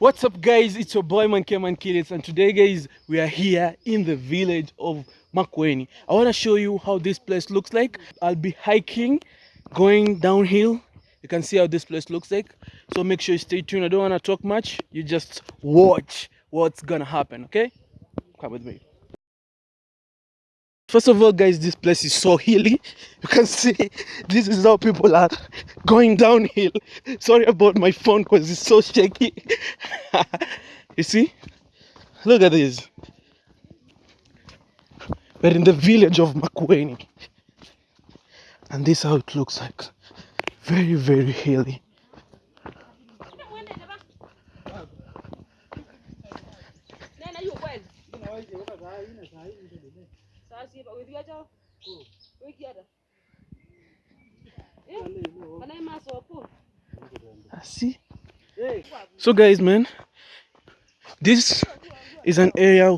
What's up guys? It's your boy Manke Man Killets and today guys we are here in the village of Makueni. I want to show you how this place looks like. I'll be hiking, going downhill. You can see how this place looks like. So make sure you stay tuned. I don't want to talk much. You just watch what's gonna happen, okay? Come with me. First of all, guys, this place is so hilly. You can see this is how people are going downhill. Sorry about my phone because it's so shaky. you see? Look at this. We're in the village of Makueni. And this is how it looks like. Very, very hilly. So, guys, man, this is an area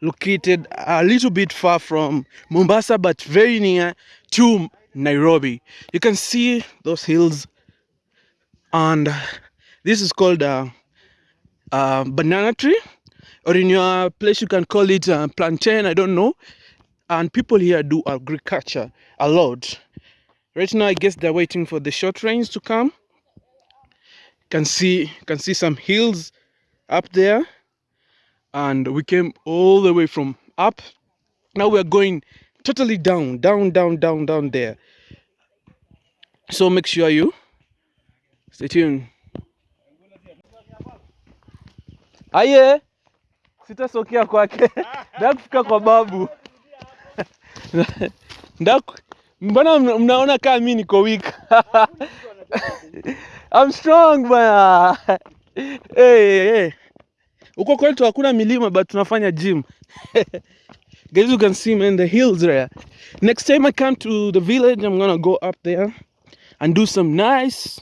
located a little bit far from Mombasa, but very near to Nairobi. You can see those hills, and this is called a, a banana tree, or in your place, you can call it plantain. I don't know. And people here do agriculture a lot. Right now, I guess they're waiting for the short rains to come can see can see some hills up there. And we came all the way from up. Now we're going totally down down down down down there. So make sure you stay tuned. Aye sitasokea kwake. Ndakufika kwa babu. Mbona mnaona kaa mi niko weak I'm strong bwana. hey, hey. Uko kwetu hakuna milima but tunafanya gym. Guys, you can see me in the hills there. Next time I come to the village, I'm gonna go up there and do some nice,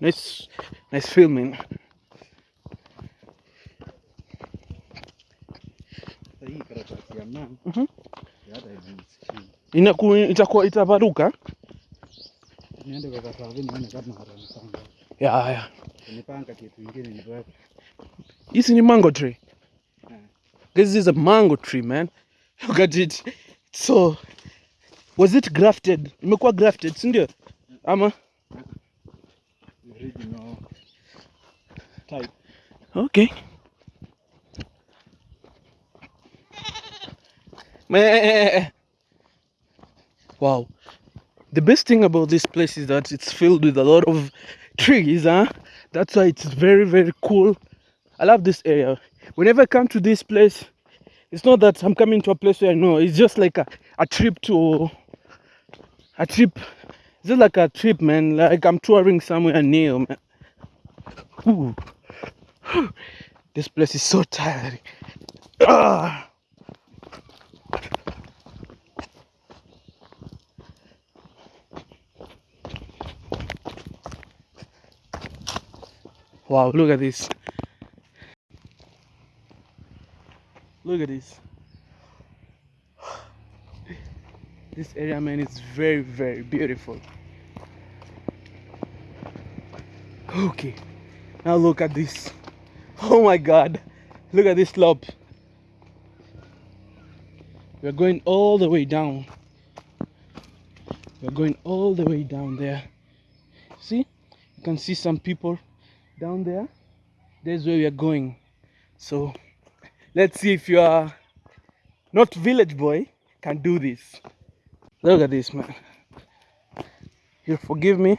nice, nice filming. Mm -hmm. itaparuka. Niende kwa nione kama. Ya haya. Nipanga kitu kingine ni wapi? Hizi ni mango tree. Yeah. This is a mango tree, man. Look at it. So, was it grafted? Imekuwa grafted, si ndio? Ama? Original type. Okay. Me. Wow. The best thing about this place is that it's filled with a lot of trees, huh? That's why it's very, very cool. I love this area. Whenever I come to this place, it's not that I'm coming to a place where I know, it's just like a, a trip to a trip. It's just like a trip, man. Like I'm touring somewhere new, man. Ooh. This place is so tiring. Ah. Wow, look at this. Look at this. This area, man, is very, very beautiful. Okay, now look at this. Oh my god, look at this slope. We're going all the way down. We're going all the way down there. See? You can see some people down there. that's where we are going. So let's see if you are not village boy can do this. Look at this man. You forgive me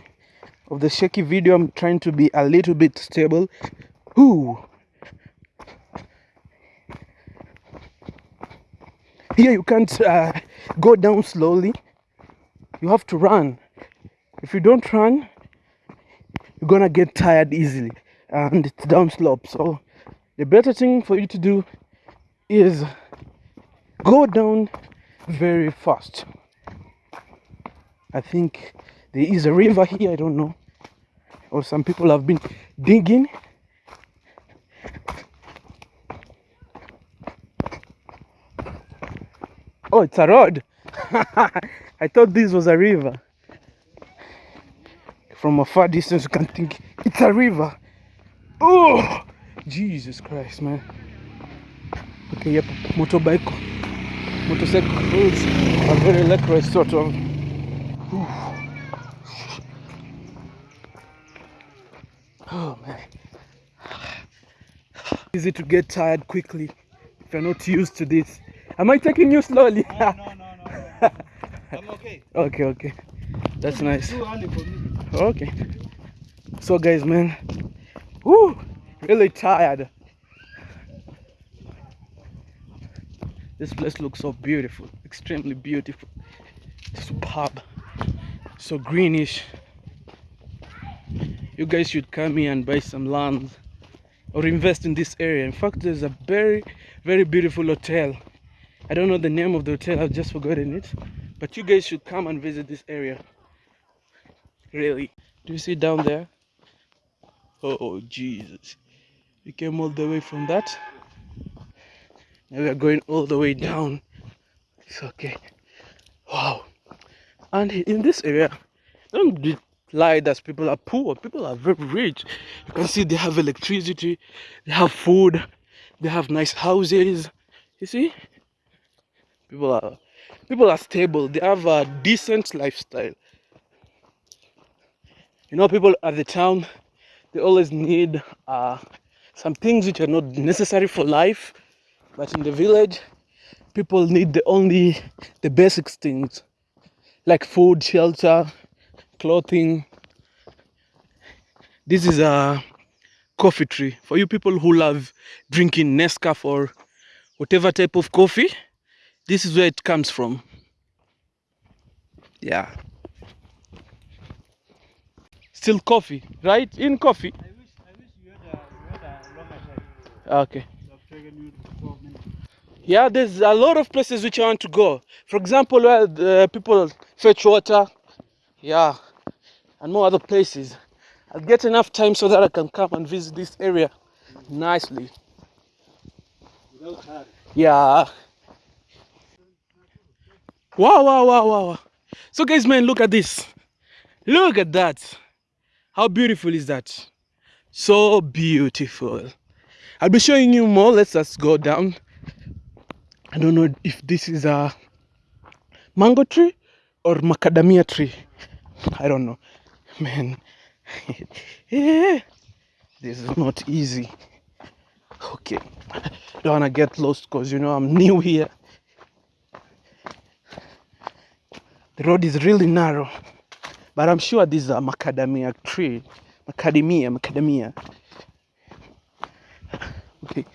of the shaky video. I'm trying to be a little bit stable. Ooh. Here you can't uh, go down slowly. You have to run. If you don't run, you're gonna get tired easily and it's down slope. So the better thing for you to do is go down very fast. I think there is a river here, I don't know. Or some people have been digging. Oh, it's a road. I thought this was a river. From a far distance, you can think it's a river. Oh, Jesus Christ, man. Okay, yep, motorbike, motorcycles are very electric, sort of. Ooh. Oh man, easy to get tired quickly if you're not used to this. Am I taking you slowly? No, no, no, no. I'm okay. okay, okay, that's nice. Okay. So guys, man, woo, really tired. This place looks so beautiful, extremely beautiful, superb, so greenish. You guys should come here and buy some land or invest in this area. In fact, there's a very, very beautiful hotel. I don't know the name of the hotel, I've just forgotten it. But you guys should come and visit this area. Really. Do you see down there? Oh, oh Jesus. We came all the way from that. Now we are going all the way down. It's okay. Wow. And in this area, don't be lie that people are poor. People are very rich. You can see they have electricity, they have food, they have nice houses. You see? People are people are stable. They have a decent lifestyle. You know, people at the town, they always need uh, some things which are not necessary for life. But in the village, people need the only the basic things like food, shelter, clothing. This is a coffee tree for you people who love drinking Nescafe or whatever type of coffee. This is where it comes from. Yeah. Still coffee, right? In coffee. I wish, I wish you had a, you had a longer time. Okay. So I've taken you 12 minutes. Yeah, there's a lot of places which I want to go. For example, where the people fetch water. Yeah. And more other places. I'll get enough time so that I can come and visit this area nicely. Without. Yeah. Wow, wow, wow, wow. wow. So, guys, man, look at this. Look at that. How beautiful is that? So beautiful. I'll be showing you more. Let's just go down. I don't know if this is a mango tree or macadamia tree. I don't know. Man. yeah. This is not easy. Okay. Don't wanna get lost because you know I'm new here. The road is really narrow. But I'm sure this is a macadamia tree. Macadamia, macadamia. Okay.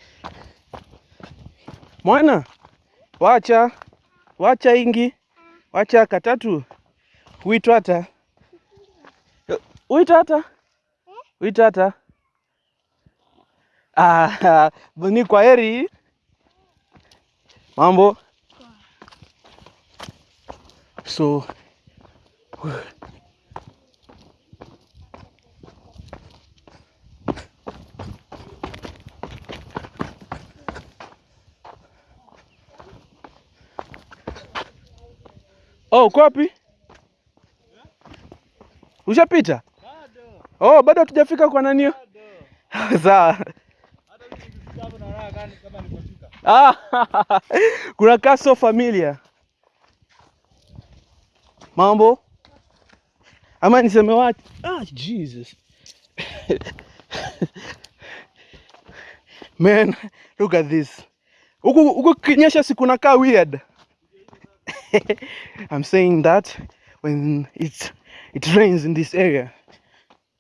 Mwana, wacha, wacha ingi, wacha katatu. Uitwata. Uitata? Uitata? Ah, ni kwa heri. Mambo. So Baba uko wapi? Ushapita? Bado. Oh, bado hatujafika kwa nani? Sawa. Kuna Castle Familia. Mambo? Ama niseme wapi? Ah, Jesus. Man, look at this. Huku huku kinyesha si kuna kaa weird. I'm saying that when it's it rains in this area.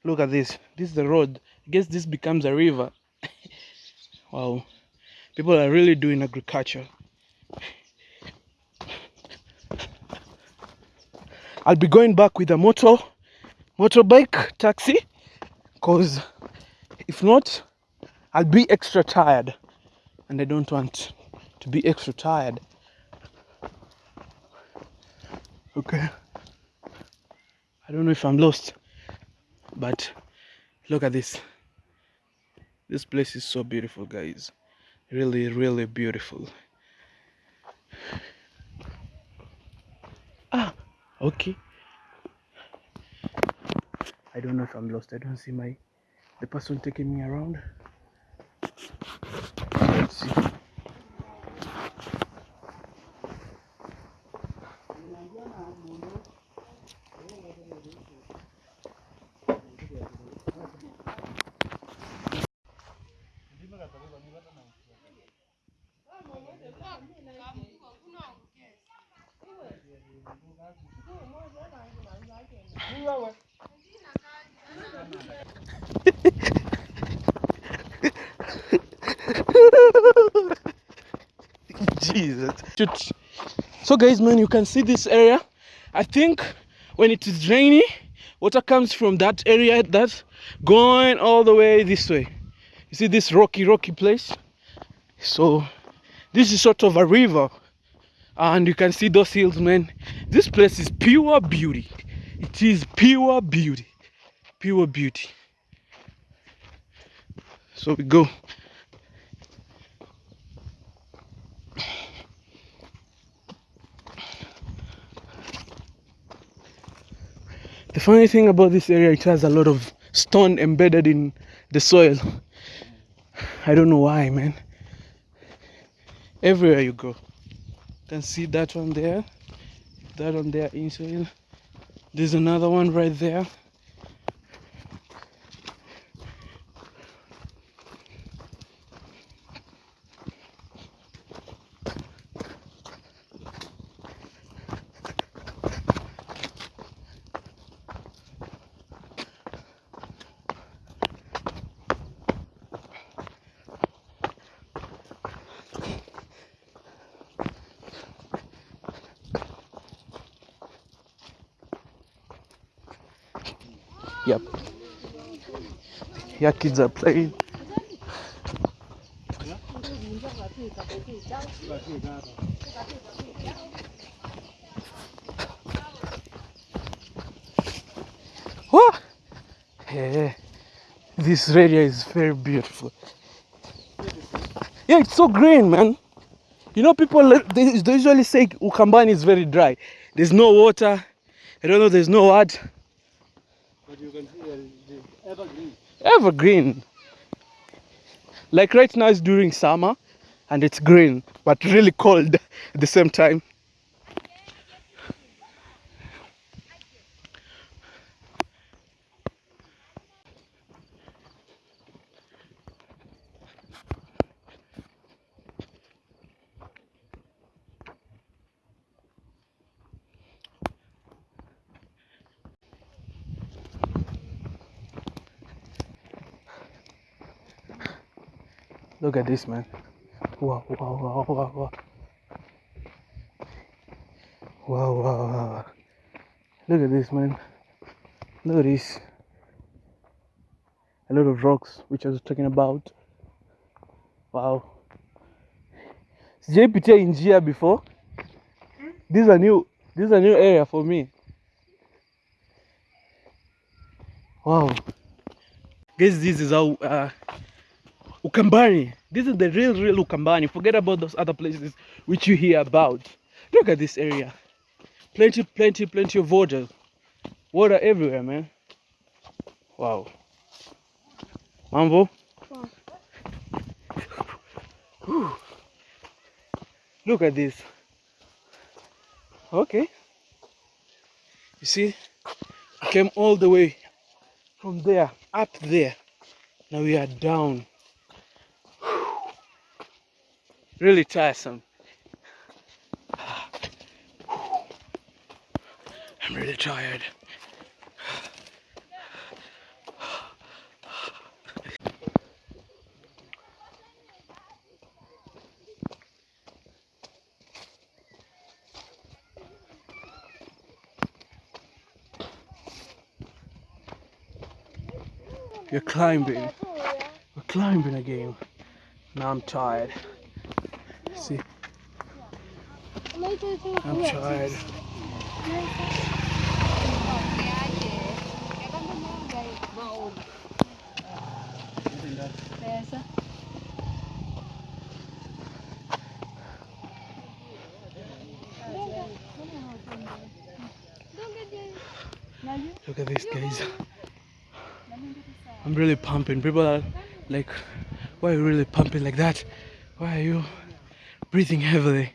Look at this. This is the road. I guess this becomes a river. wow. People are really doing agriculture. I'll be going back with a motor motorbike taxi because if not I'll be extra tired and I don't want to be extra tired. Okay. I don't know if I'm lost but look at this. This place is so beautiful guys. Really really beautiful. Ah, okay. I don't know if I'm lost. I don't see my the person taking me around. Let's see. Jesus. Shoot. So guys, man, you can see this area. I think when it is rainy, water comes from that area that's going all the way this way. You see this rocky, rocky place? So this is sort of a river. And you can see those hills, man. This place is pure beauty. It is pure beauty. Pure beauty. So we go. The funny thing about this area, it has a lot of stone embedded in the soil. I don't know why, man. Everywhere you go, you can see that one there, that one there in soil. There's another one right there. Yep. Yeah, kids are playing. Whoa! Yeah, this area is very beautiful. Yeah, it's so green, man. You know, people they, they usually say Ukambani is very dry. There's no water. I don't know. There's no what. You can see evergreen. evergreen. Like right now it's during summer and it's green, but really cold at the same time. Look at this, man. Wow, wow, wow, wow, wow. Wow, wow, wow. Look at this, man. Look at this. A lot of rocks, which I was talking about. Wow. Sijaipitia in njia before. This is a new, this is a new area for me. Wow. Guys, this is how uh, Ukambani. This is the real, real Ukambani. Forget about those other places which you hear about. Look at this area. Plenty, plenty, plenty of water. Water everywhere, man. Wow. Mambo? Wow. Look at this. Okay. You see? We came all the way from there, up there. Now we are down. Really tiresome. I'm really tired. You're climbing. We're climbing again. Now I'm tired. See, I'm tired. Look at these guys. I'm really pumping. People are like, why are you really pumping like that? Why are you breathing heavily?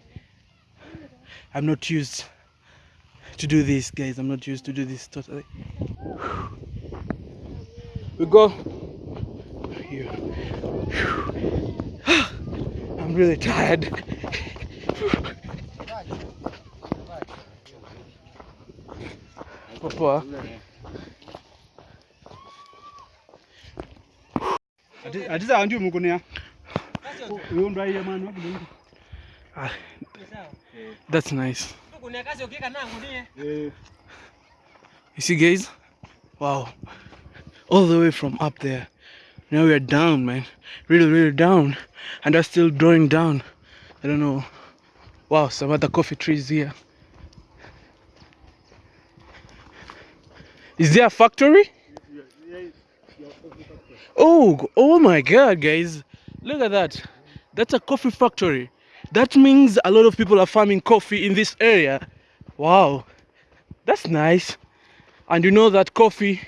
I'm not used to do this, guys. I'm not used to do this totally. We go here. I'm really tired. Papa. atiza andio mukunia uyu ndwaire mwana Ah, that's nice. You see, guys? Wow. All the way from up there. Now we are down, man. Really, really down. And they're still going down. I don't know. Wow, some other coffee trees here. Is there a factory? Oh, oh my god, guys. Look at that. That's a coffee factory. That means a lot of people are farming coffee in this area. Wow. That's nice. And you know that coffee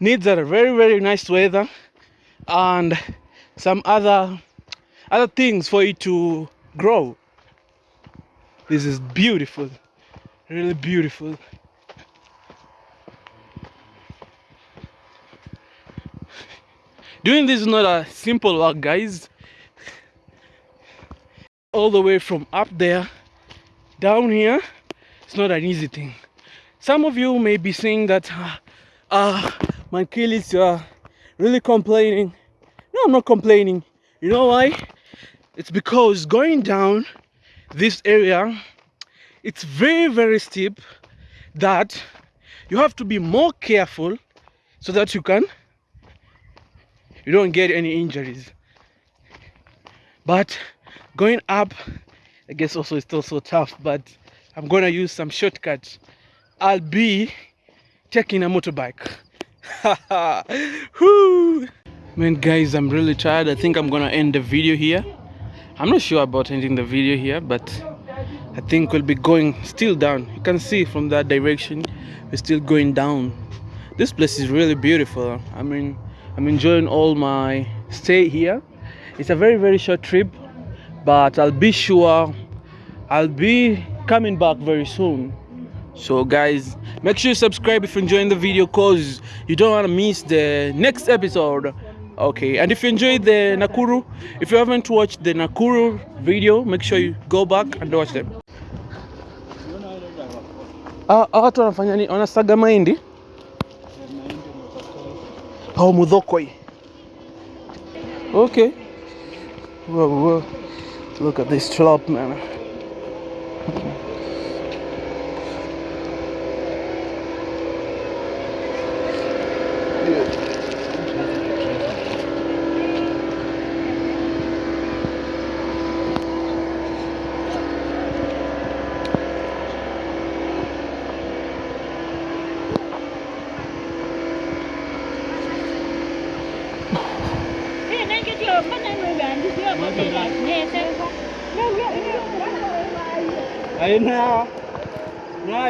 needs a very very nice weather and some other other things for it to grow. This is beautiful. Really beautiful. Doing this is not a simple work, guys. All the way from up there down here, it's not an easy thing. Some of you may be saying that, uh, uh Mankilis, you are really complaining. No, I'm not complaining. You know why? It's because going down this area, it's very, very steep that you have to be more careful so that you can you don't get any injuries but going up i guess also it's still so tough but i'm gonna use some shortcuts. I'll be taking a motorbike. Whew. man guys i'm really tired. I think i'm gonna end the video here. I'm not sure about ending the video here but i think we'll be going still down. You can see from that direction we're still going down. This place is really beautiful. I mean i'm enjoying all my stay here. It's a very very short trip but i'll be sure i'll be coming back very soon. So guys make sure you subscribe if you're enjoying the video cause you don't want to miss the next episode. Okay and if you enjoyed the nakuru if you haven't watched the nakuru video make sure you go back and watch them. Ah, ah, okay. Whoa, whoa. Look at this slop man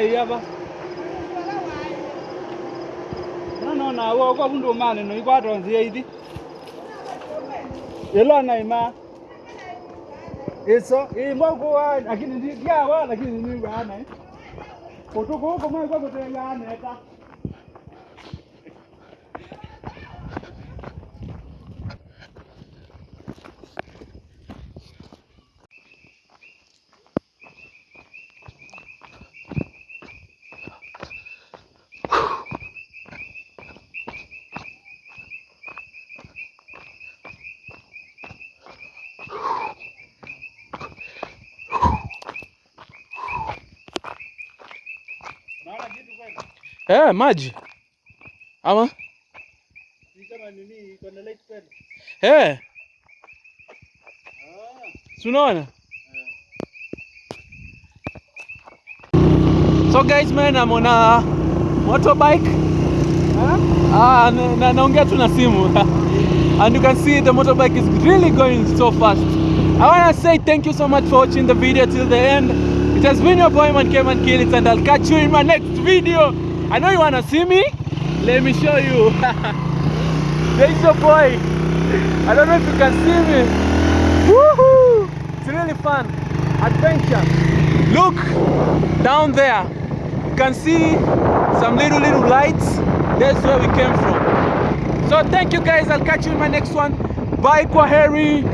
ye aba nono na wo ko bundu mane no igwa donzi ye idi elo na ima. Eso imbo kwa lakini ndia wa lakini ni wa na kutuko huko mwa kwa kutenga na eta eh maji. Ama? Eh. Ah si unaona? So guys man I'm on a motorbike. Ah, na, na, naongea tu na simu. And you can see the motorbike is really going so fast. I want to say thank you so much for watching the video till the end it has been your boy man Keman It and I'll catch you in my next video I know you want to see me let me show you There's your boy. I don't know if you can see me. Woohoo! It's really fun. Adventure. Look down there. You can see some little little lights. That's where we came from. So thank you guys. I'll catch you in my next one. Bye, Kwaheri.